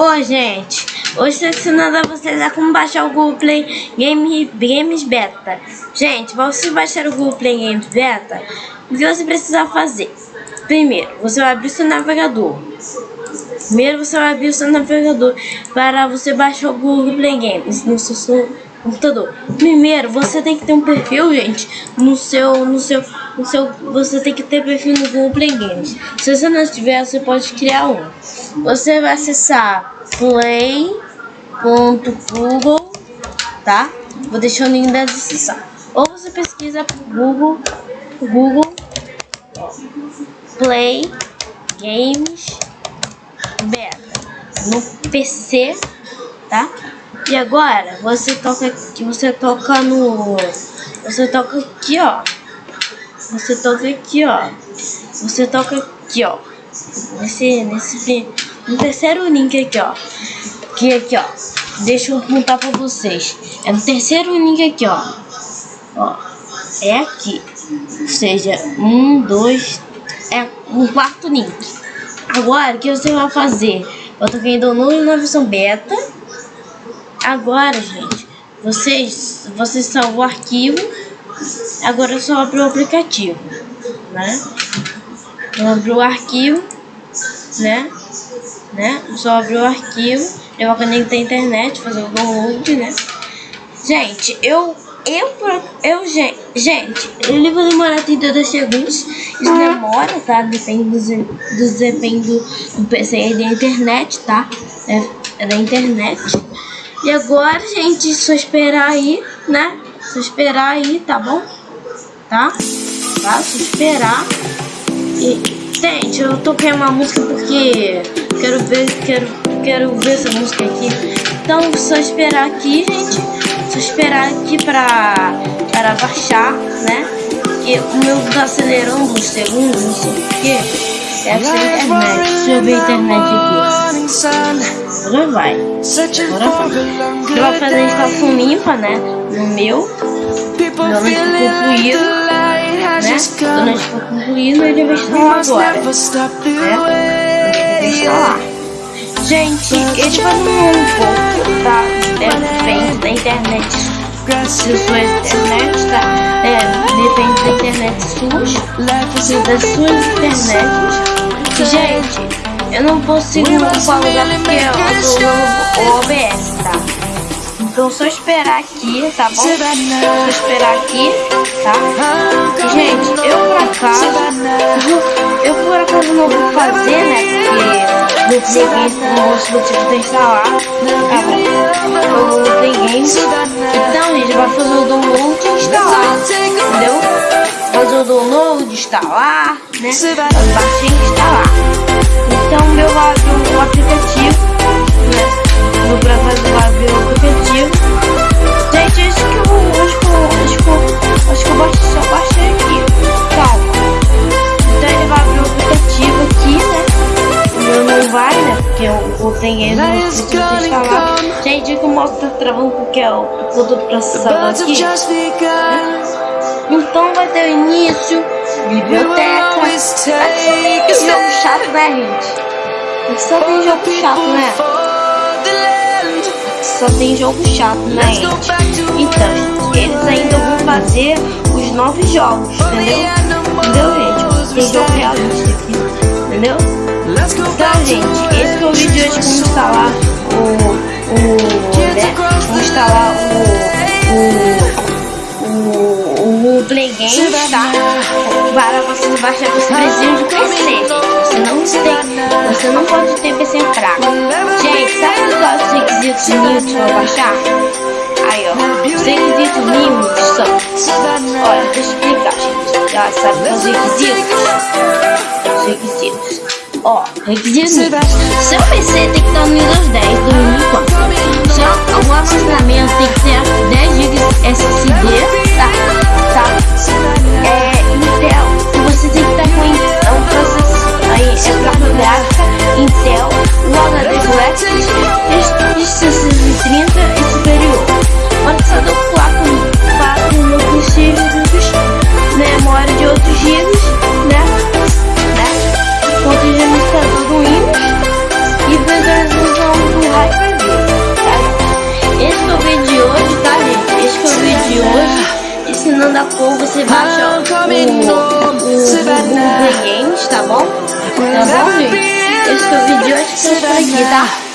Oi, gente. Hoje estou ensinando a vocês a como baixar o Google Play Game, Games Beta. Gente, para você baixar o Google Play Games Beta, o que você precisa fazer? Primeiro, você vai abrir seu navegador. Primeiro, você vai abrir seu navegador para você baixar o Google Play Games no seu computador. Primeiro, você tem que ter um perfil, gente, no seu, no seu, no seu, você tem que ter perfil no Google Play Games. Se você não tiver, você pode criar um. Você vai acessar play.google, tá? Vou deixar o link da descrição. Ou você pesquisa Google, Google Play Games Beta no PC, tá? E agora você toca aqui, você toca no. Você toca aqui, ó. Você toca aqui, ó. Você toca aqui, ó. Nesse, nesse no terceiro link aqui, ó. Que aqui, ó. Deixa eu contar pra vocês. É no terceiro link aqui, ó. Ó. É aqui. Ou seja, um, dois. É um quarto link. Agora, o que você vai fazer? Eu tô vendo na versão beta Agora, gente, vocês, vocês salvam o arquivo. Agora é só abrir o aplicativo, né? Eu abri o arquivo, né? Né? Só abrir o arquivo. Eu vou conectar a internet, fazer o download, né? Gente, eu eu, eu, gente, gente, ele vai demorar 32 segundos. Isso demora, tá? Depende do, do depende do, do PC e da internet, tá? É, é da internet. E agora, gente, só esperar aí, né? Só esperar aí, tá bom? Tá? Tá? Só esperar. E, gente, eu toquei uma música porque quero ver, quero, quero ver essa música aqui. Então, só esperar aqui, gente. Só esperar aqui pra, para baixar, né? Porque o meu tá acelerando uns segundos, não sei porquê. Deve ser a internet. Deixa eu ver a internet aqui. Agora vai. Agora vai. Ele vai fazer a instalação limpa, né? No meu. Quando for concluído, né? Quando for concluído, ele vai instalar agora. Né? Vai instalar. Gente, ele vai demorar um pouco, tá? Depende da internet. Se sua internet, tá? É, depende da internet sua. Das suas internets. Gente, eu não consigo lugar porque eu tô no OBS, tá? Então só esperar aqui, tá bom? Só esperar aqui, tá? Gente, eu por acaso, eu por acaso não vou fazer, né? Porque no Play no motivo de instalar, tá bom? Eu peguei. Então, gente, vai fazer o download e instalar, entendeu? Fazer o download, instalar, né? Baixar e instalar. Então meu o aplicativo, né? Vou pra fazer o né? Porque eu, tenho ele no preciso instalar. Gente, que o mouse tá travando porque é o todo processador aqui. Né? Então vai ter o início, biblioteca. Aqui jogo chato, né, gente? Só tem jogo chato, né? Só tem jogo chato, né, gente? Então, eles ainda vão fazer os novos jogos, entendeu? Entendeu, gente? Tem jogo realista aqui, entendeu? Então, gente, esse foi o vídeo de hoje como instalar o... o né? Como instalar o... o, o o Play Games, tá? Para você baixar, você precisa de PC. Você não tem, você não pode ter PC fraco. Gente, sabe quais os requisitos mínimos para baixar? Aí, ó, os requisitos mínimos são. Olha, deixa eu explicar, gente. Já sabe os requisitos? Os requisitos. Ó, requisitos mínimos. Seu PC tem que estar no Windows 10 2004. Seu armazenamento tem que ser 10 GB SSD, tá? Da cor, você baixa o, o, Games, tá bom? Tá bom, gente? Esse foi o vídeo, acho que é isso aqui, tá?